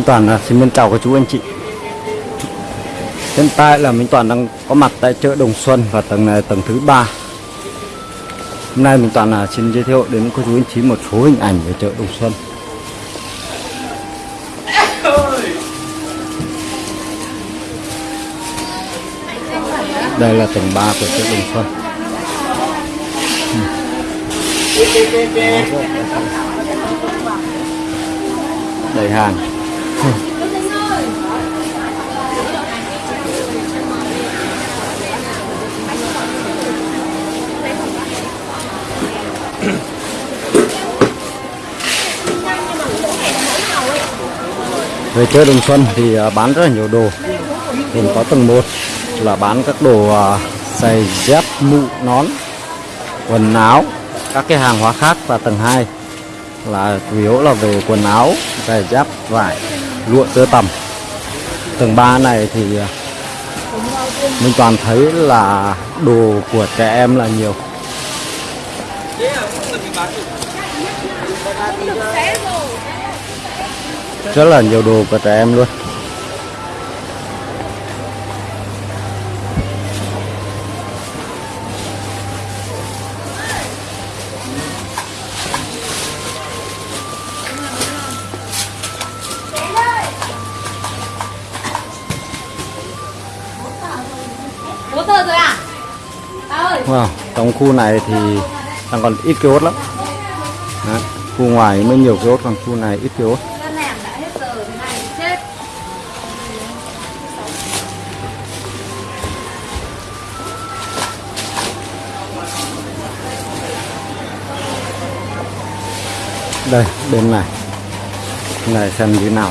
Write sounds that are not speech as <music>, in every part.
Minh Toàn là xin mến chào các chú anh chị. Hiện tại là Minh Toàn đang có mặt tại chợ Đồng Xuân và tầng này tầng thứ ba. Hôm nay Minh Toàn là xin giới thiệu đến các chú anh chị một số hình ảnh về chợ Đồng Xuân. Đây là tầng 3 của chợ Đồng Xuân. Đầy hàng. Ừ. Về chơi Đồng Xuân thì à, bán rất là nhiều đồ. Gồm có tầng 1 là bán các đồ à, giày dép, mũ, nón, quần áo, các cái hàng hóa khác. Và tầng 2 là chủ yếu là về quần áo, giày dép, vải, lụa tơ tằm. Tầng 3 này thì ờ, mình toàn thấy là đồ của trẻ em là nhiều. Rất là nhiều đồ của trẻ em luôn. Wow, trong khu này thì đang còn ít kiosk lắm. Đấy, khu ngoài mới nhiều kiosk, còn khu này ít kiosk. Đây, bên này. Bên này xem như thế nào.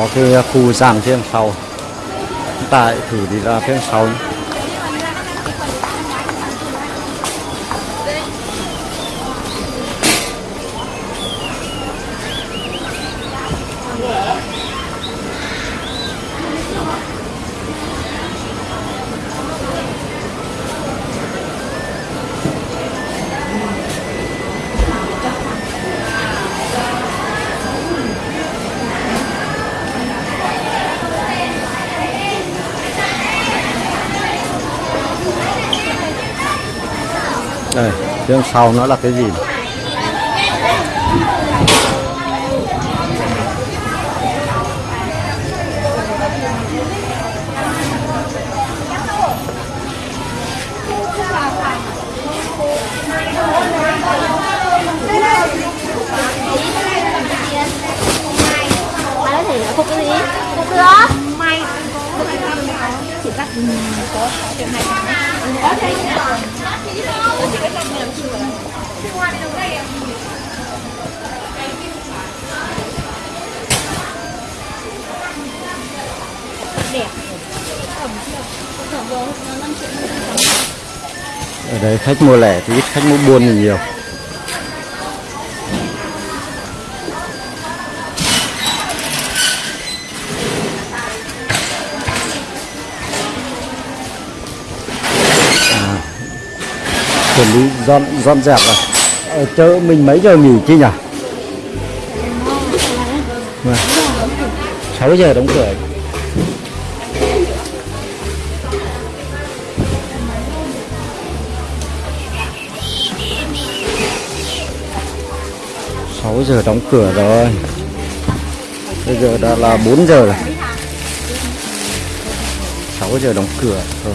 Có cái khu gian phía sau. Chúng ta hãy thử đi ra phía sau nhé. Đằng sau nó là cái gì? Bà nói thể phục cái gì? Phục May cắt có ở đây khách mua lẻ thì ít, khách mua buôn thì nhiều. Chuẩn bị dọn dọn dẹp rồi. Ở chợ mình mấy giờ nghỉ chứ nhỉ? Vâng. 6 giờ đóng cửa. sáu giờ đóng cửa rồi bây giờ đã là 4 giờ rồi 6 giờ đóng cửa rồi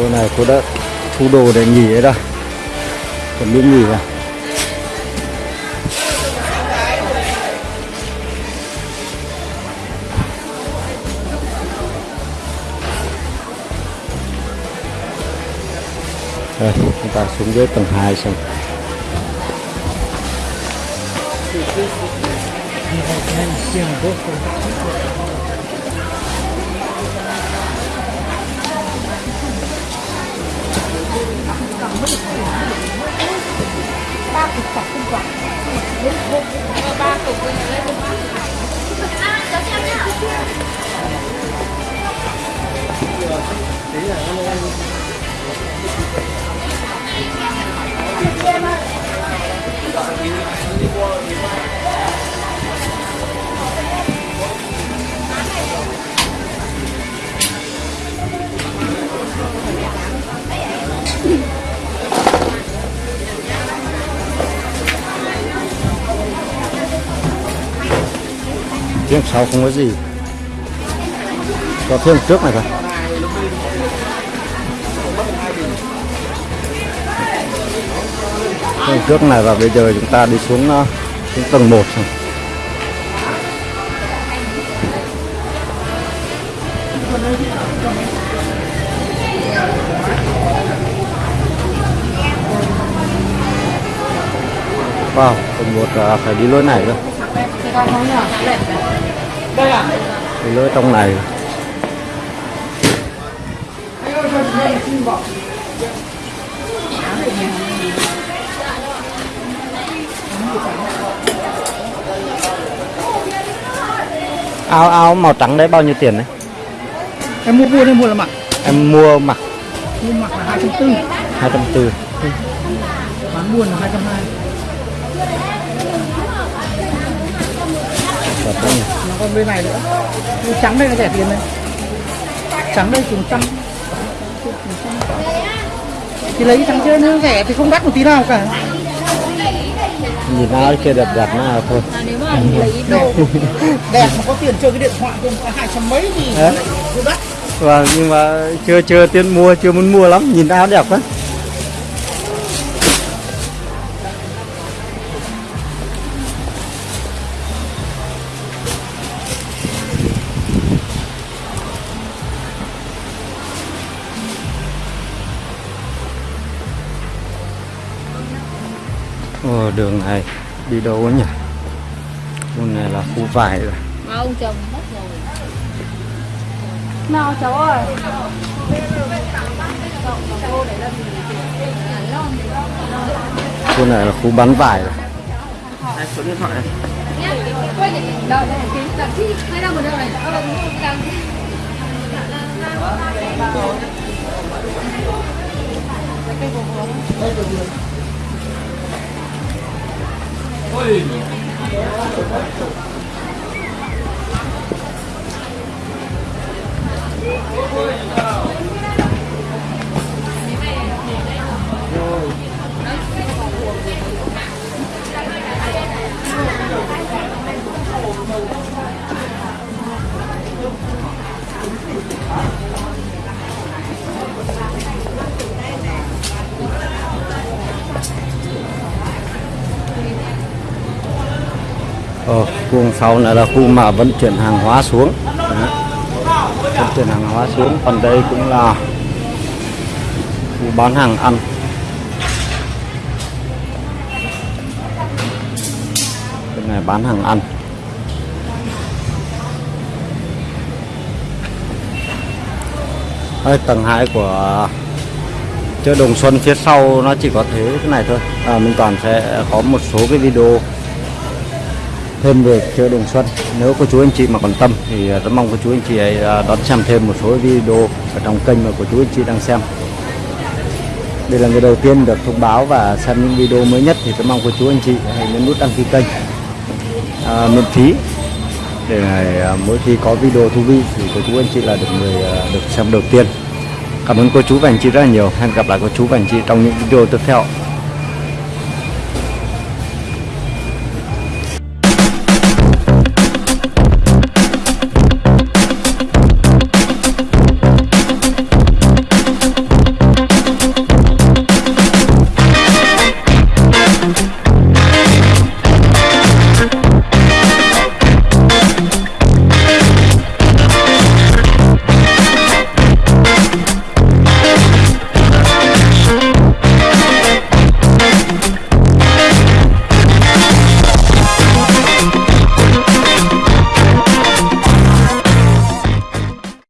cô này cô đã thu đồ để nghỉ ấy đây chuẩn bị nghỉ rồi Đây, chúng ta xuống dưới tầng 2 xem. ba Phía sau không có gì. Có phía trước này thôi. Phía trước này và bây giờ chúng ta đi xuống, ờ, xuống tầng 1 rồi. Wow, tầng 1 là ờ, phải đi lối này cơ. Đi lối trong này. Áo áo màu trắng đấy bao nhiêu tiền đấy? em mua buôn hay mua là mặc? Em mua mặc. Mua mặc là hai trăm tư. 240 bán buôn là hai trăm hai Đấy nhỉ? còn bên này nữa. Trắng đây là rẻ tiền này trắng đây chừng trăm thì lấy trắng chơi nó rẻ thì không đắt một tí nào cả. Nhìn áo kia đẹp đẹp nào thôi. Nếu mà lấy đồ <laughs> đẹp mà có tiền chơi cái điện thoại không có hai trăm mấy thì đắt. Vâng, nhưng mà chưa chưa tiền mua, chưa muốn mua lắm, nhìn áo đẹp quá. Đường này đi đâu ấy nhỉ? Khu này là khu vải rồi. mà ông chồng mất rồi nào cháu ơi Khu này là khu bán vải rồi. Đây, số điện thoại này đâu đây cái đặt chi hai năm một đâu này ờ đang sau này là khu mà vận chuyển hàng hóa xuống. Vận chuyển hàng hóa xuống còn đây cũng là khu bán hàng ăn. Cái này bán hàng ăn. Đây, tầng 2 của chợ Đồng Xuân phía sau nó chỉ có thế cái này thôi. À, mình toàn sẽ có một số cái video thêm về chợ Đồng Xuân. Nếu cô chú anh chị mà còn tâm thì à, rất mong cô chú anh chị ấy à, đón xem thêm một số video ở trong kênh mà cô chú anh chị đang xem. Đây là người đầu tiên được thông báo và xem những video mới nhất thì rất mong cô chú anh chị hãy nhấn nút đăng ký kênh à, miễn phí để này, mỗi khi có video thú vị thì cô chú anh chị là được người à, được xem đầu tiên. Cảm ơn cô chú và anh chị rất là nhiều. Hẹn gặp lại cô chú và anh chị trong những video tiếp theo.